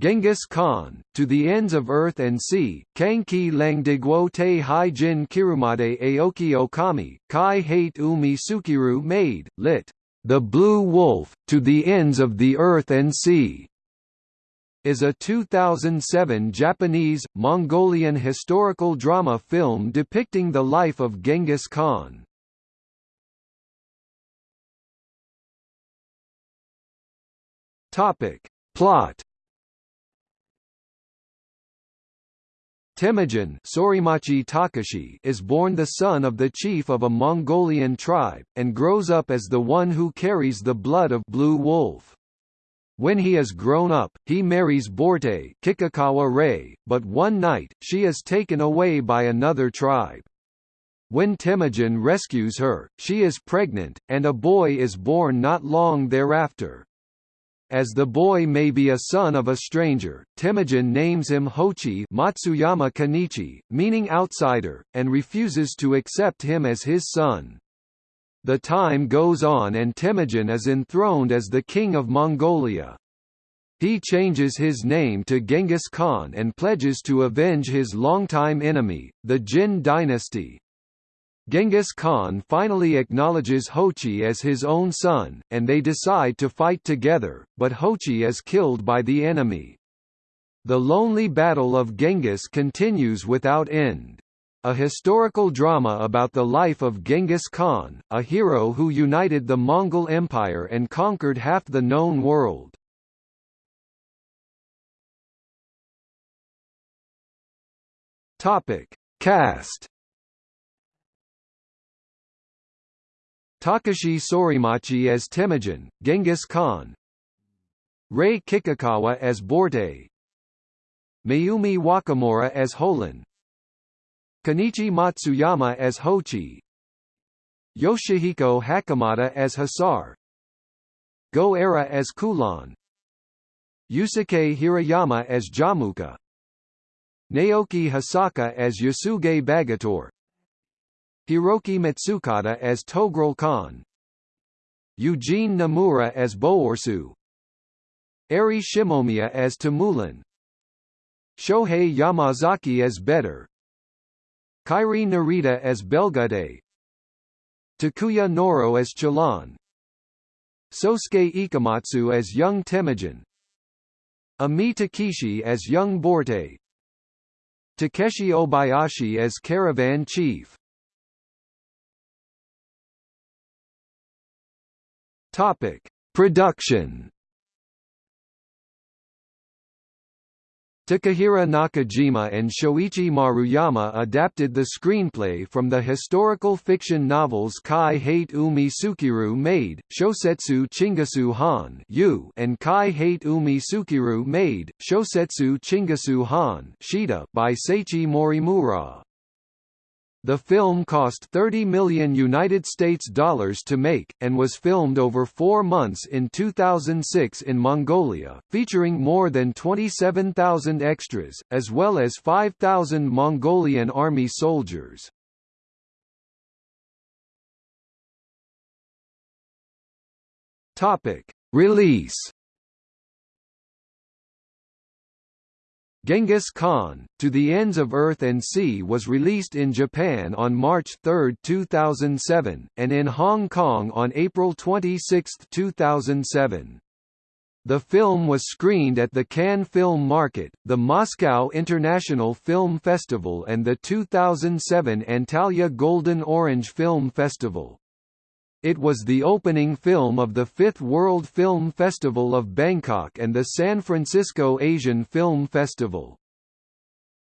Genghis Khan, to the ends of earth and sea, Kangki Langdigwo te hai jin kirumade aoki okami, kai hate umi sukiru made, lit. The Blue Wolf, to the ends of the earth and sea, is a 2007 Japanese, Mongolian historical drama film depicting the life of Genghis Khan. Plot Temujin Sorimachi Takashi is born the son of the chief of a Mongolian tribe, and grows up as the one who carries the blood of Blue Wolf. When he is grown up, he marries Borte Kikukawa Rei, but one night, she is taken away by another tribe. When Temujin rescues her, she is pregnant, and a boy is born not long thereafter. As the boy may be a son of a stranger, Temujin names him Hochi Matsuyama Kenichi, meaning outsider, and refuses to accept him as his son. The time goes on and Temujin is enthroned as the king of Mongolia. He changes his name to Genghis Khan and pledges to avenge his longtime enemy, the Jin dynasty. Genghis Khan finally acknowledges Hochi as his own son, and they decide to fight together, but Hochi is killed by the enemy. The lonely battle of Genghis continues without end. A historical drama about the life of Genghis Khan, a hero who united the Mongol Empire and conquered half the known world. Topic: Cast Takashi Sorimachi as Temujin, Genghis Khan. Rei Kikukawa as Borte. Mayumi Wakamura as Holan Kenichi Matsuyama as Hochi. Yoshihiko Hakamada as Hasar Go Era as Kulan. Yusuke Hirayama as Jamuka. Naoki Hosaka as Yasuge Bagator Hiroki Matsukata as Togrul Khan. Eugene Nomura as Boorsu Eri Shimomiya as Tamulan. Shohei Yamazaki as Better Kairi Narita as Belgade, Takuya Noro as Chalan Sosuke Ikematsu as young Temujin. Ami Takeshi as young Borte. Takeshi Obayashi as caravan chief Topic: Production. Takehiro Nakajima and Shoichi Maruyama adapted the screenplay from the historical fiction novels Kai Hate Umi Sukiru Maid, Shosetsu Chingasu Han and Kai Hate Umi Sukiru Maid, Shosetsu Chingasu Han by Seiichi Morimura. The film cost 30 million United States dollars to make, and was filmed over four months in 2006 in Mongolia, featuring more than 27,000 extras, as well as 5,000 Mongolian army soldiers. Release Genghis Khan, To the Ends of Earth and Sea was released in Japan on March 3, 2007, and in Hong Kong on April 26, 2007. The film was screened at the Cannes Film Market, the Moscow International Film Festival and the 2007 Antalya Golden Orange Film Festival. It was the opening film of the Fifth World Film Festival of Bangkok and the San Francisco Asian Film Festival.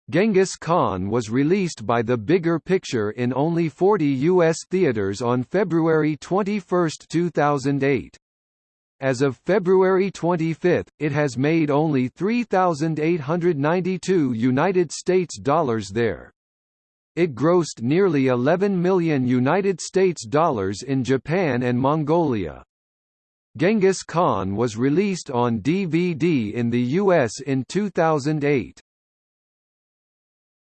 Genghis Khan was released by the Bigger Picture in only 40 U.S. theaters on February 21, 2008. As of February 25, it has made only 3,892 United States dollars there. It grossed nearly 11 million United States dollars in Japan and Mongolia. Genghis Khan was released on DVD in the US in 2008.